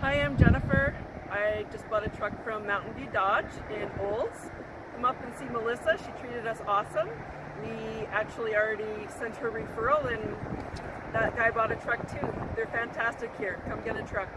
Hi, I'm Jennifer. I just bought a truck from Mountain View Dodge in Olds. Come up and see Melissa. She treated us awesome. We actually already sent her referral and that guy bought a truck too. They're fantastic here. Come get a truck.